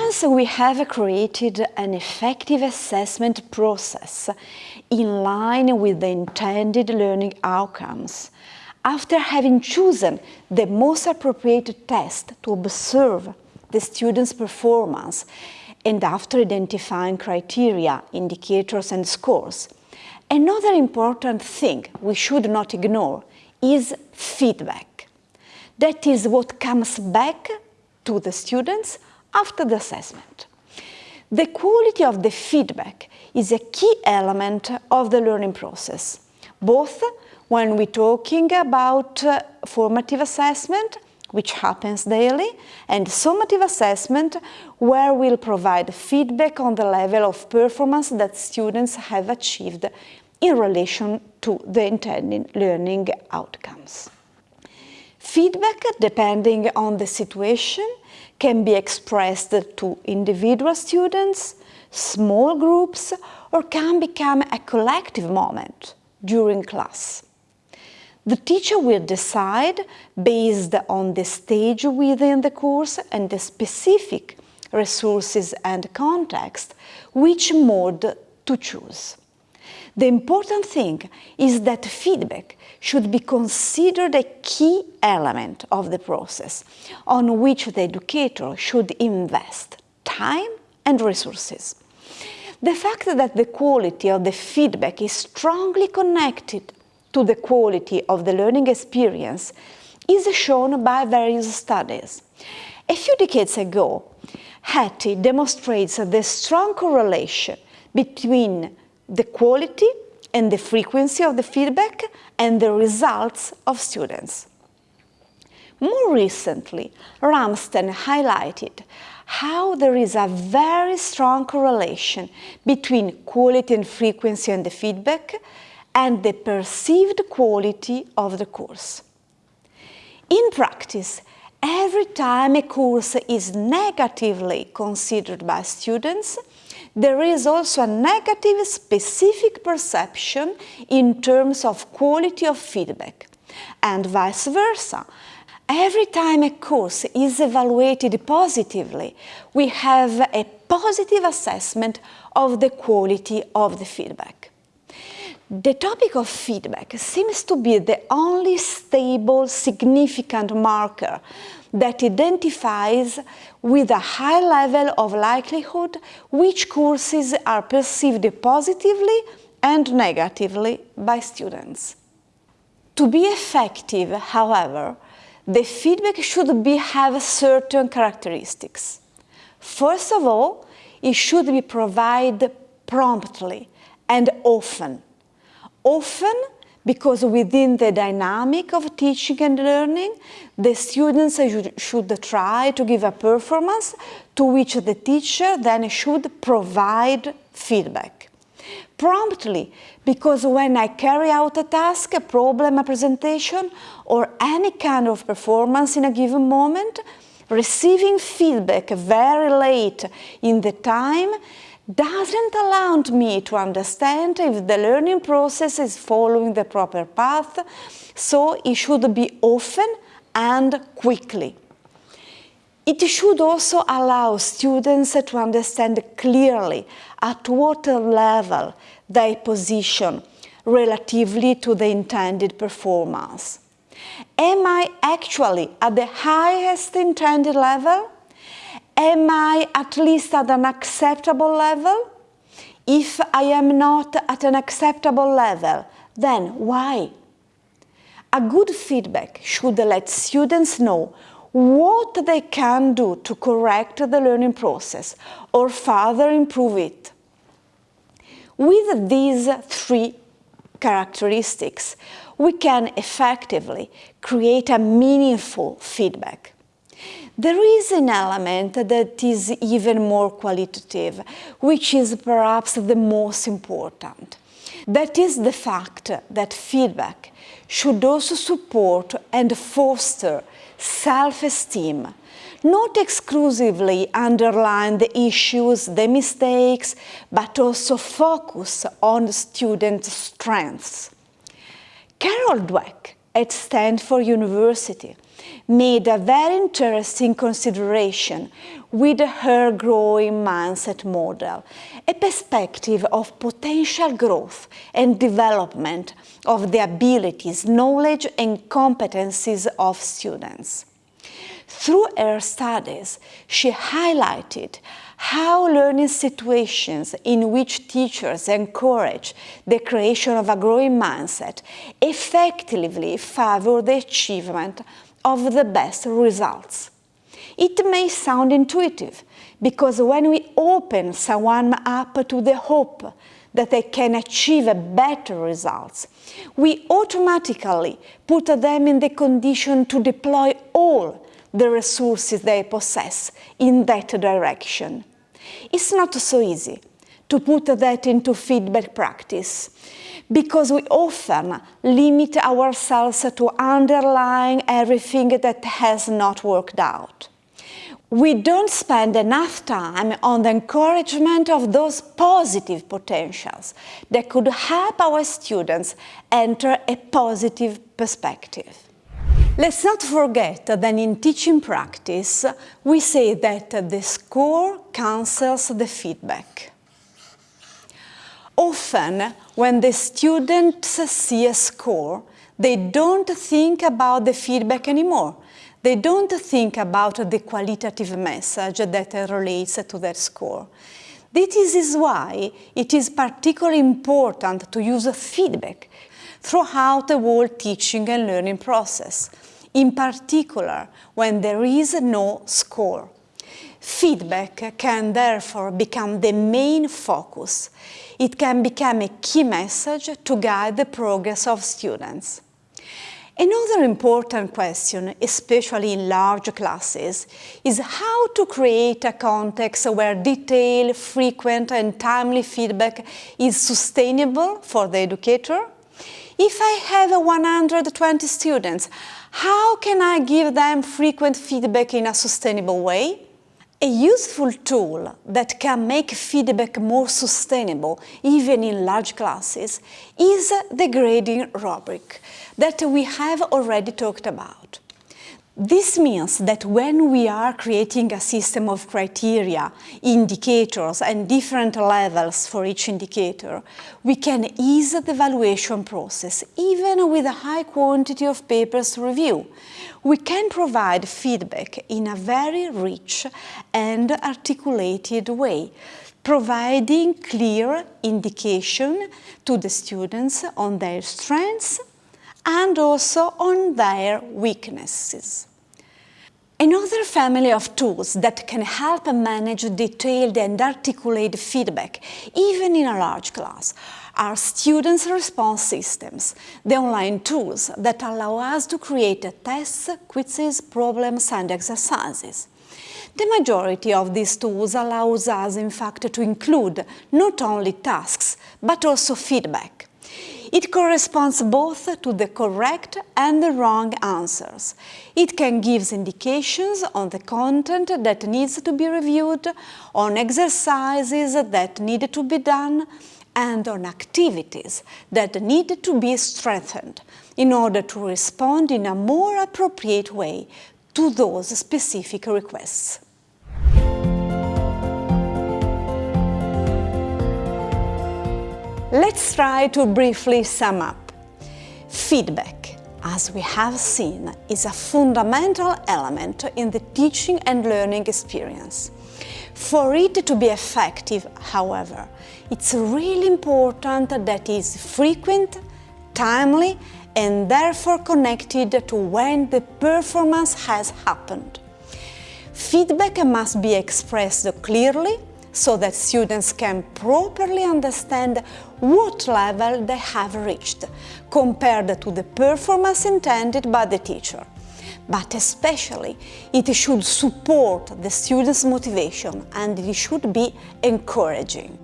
Once we have created an effective assessment process in line with the intended learning outcomes, after having chosen the most appropriate test to observe the student's performance and after identifying criteria, indicators and scores, another important thing we should not ignore is feedback. That is what comes back to the students after the assessment. The quality of the feedback is a key element of the learning process, both when we're talking about uh, formative assessment, which happens daily, and summative assessment, where we'll provide feedback on the level of performance that students have achieved in relation to the intended learning outcomes. Feedback, depending on the situation, can be expressed to individual students, small groups, or can become a collective moment during class. The teacher will decide, based on the stage within the course and the specific resources and context, which mode to choose. The important thing is that feedback should be considered a key element of the process on which the educator should invest time and resources. The fact that the quality of the feedback is strongly connected to the quality of the learning experience is shown by various studies. A few decades ago, Hattie demonstrates the strong correlation between the quality and the frequency of the feedback and the results of students. More recently, Ramsden highlighted how there is a very strong correlation between quality and frequency and the feedback and the perceived quality of the course. In practice, every time a course is negatively considered by students, there is also a negative specific perception in terms of quality of feedback, and vice versa. Every time a course is evaluated positively, we have a positive assessment of the quality of the feedback. The topic of feedback seems to be the only stable, significant marker that identifies with a high level of likelihood which courses are perceived positively and negatively by students. To be effective, however, the feedback should be, have certain characteristics. First of all, it should be provided promptly and often often because within the dynamic of teaching and learning, the students should try to give a performance to which the teacher then should provide feedback. Promptly, because when I carry out a task, a problem, a presentation, or any kind of performance in a given moment, receiving feedback very late in the time doesn't allow me to understand if the learning process is following the proper path, so it should be often and quickly. It should also allow students to understand clearly at what level they position relatively to the intended performance. Am I actually at the highest intended level? Am I at least at an acceptable level? If I am not at an acceptable level, then why? A good feedback should let students know what they can do to correct the learning process or further improve it. With these three characteristics, we can effectively create a meaningful feedback. There is an element that is even more qualitative, which is perhaps the most important. That is the fact that feedback should also support and foster self-esteem, not exclusively underline the issues, the mistakes, but also focus on student strengths. Carol Dweck at Stanford University made a very interesting consideration with her growing mindset model, a perspective of potential growth and development of the abilities, knowledge and competencies of students. Through her studies, she highlighted how learning situations in which teachers encourage the creation of a growing mindset effectively favor the achievement of the best results. It may sound intuitive, because when we open someone up to the hope that they can achieve better results, we automatically put them in the condition to deploy all the resources they possess in that direction. It's not so easy to put that into feedback practice because we often limit ourselves to underlying everything that has not worked out. We don't spend enough time on the encouragement of those positive potentials that could help our students enter a positive perspective. Let's not forget that in teaching practice, we say that the score cancels the feedback. Often, when the students see a score, they don't think about the feedback anymore. They don't think about the qualitative message that relates to that score. This is why it is particularly important to use feedback throughout the whole teaching and learning process, in particular when there is no score. Feedback can therefore become the main focus. It can become a key message to guide the progress of students. Another important question, especially in large classes, is how to create a context where detailed, frequent and timely feedback is sustainable for the educator. If I have 120 students, how can I give them frequent feedback in a sustainable way? A useful tool that can make feedback more sustainable, even in large classes, is the grading rubric that we have already talked about. This means that when we are creating a system of criteria, indicators and different levels for each indicator, we can ease the evaluation process even with a high quantity of papers to review. We can provide feedback in a very rich and articulated way, providing clear indication to the students on their strengths and also on their weaknesses. Another family of tools that can help manage detailed and articulated feedback, even in a large class, are students' response systems, the online tools that allow us to create tests, quizzes, problems and exercises. The majority of these tools allows us, in fact, to include not only tasks, but also feedback. It corresponds both to the correct and the wrong answers. It can give indications on the content that needs to be reviewed, on exercises that need to be done, and on activities that need to be strengthened in order to respond in a more appropriate way to those specific requests. Let's try to briefly sum up. Feedback, as we have seen, is a fundamental element in the teaching and learning experience. For it to be effective, however, it's really important that it is frequent, timely and therefore connected to when the performance has happened. Feedback must be expressed clearly so that students can properly understand what level they have reached compared to the performance intended by the teacher. But especially, it should support the students' motivation and it should be encouraging.